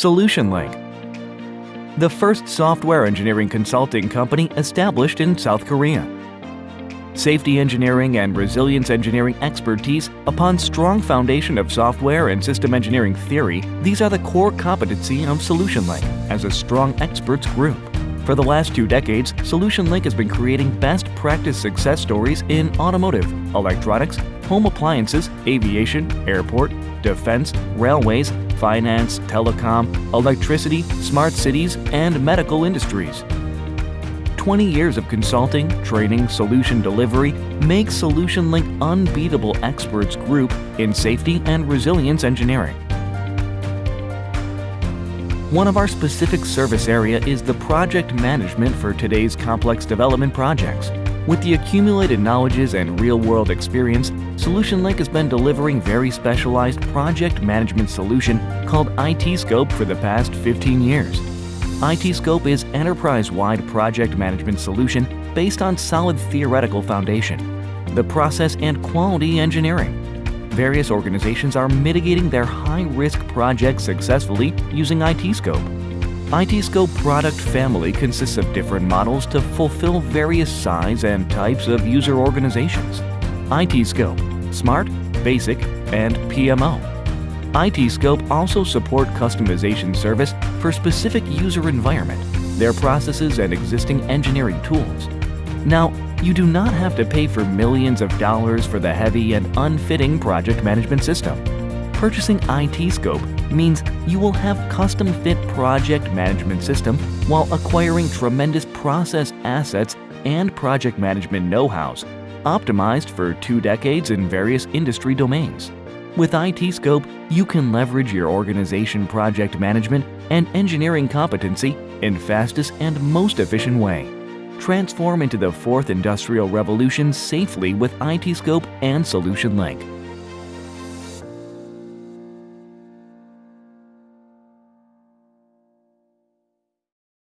SolutionLink. The first software engineering consulting company established in South Korea. Safety engineering and resilience engineering expertise upon strong foundation of software and system engineering theory, these are the core competency of SolutionLink as a strong experts group. For the last two decades, SolutionLink has been creating best practice success stories in automotive, electronics, home appliances, aviation, airport, defense, railways, finance, telecom, electricity, smart cities, and medical industries. 20 years of consulting, training, solution delivery make SolutionLink unbeatable experts group in safety and resilience engineering. One of our specific service area is the project management for today's complex development projects. With the accumulated knowledges and real-world experience, SolutionLink has been delivering very specialized project management solution called IT Scope for the past 15 years. IT Scope is enterprise-wide project management solution based on solid theoretical foundation, the process and quality engineering, various organizations are mitigating their high-risk projects successfully using ITScope. ITScope product family consists of different models to fulfill various size and types of user organizations. ITScope, Smart, Basic, and PMO. ITScope also support customization service for specific user environment, their processes and existing engineering tools. Now, you do not have to pay for millions of dollars for the heavy and unfitting project management system. Purchasing IT Scope means you will have custom-fit project management system while acquiring tremendous process assets and project management know-hows, optimized for two decades in various industry domains. With IT Scope, you can leverage your organization project management and engineering competency in fastest and most efficient way transform into the fourth industrial revolution safely with ITscope and SolutionLink.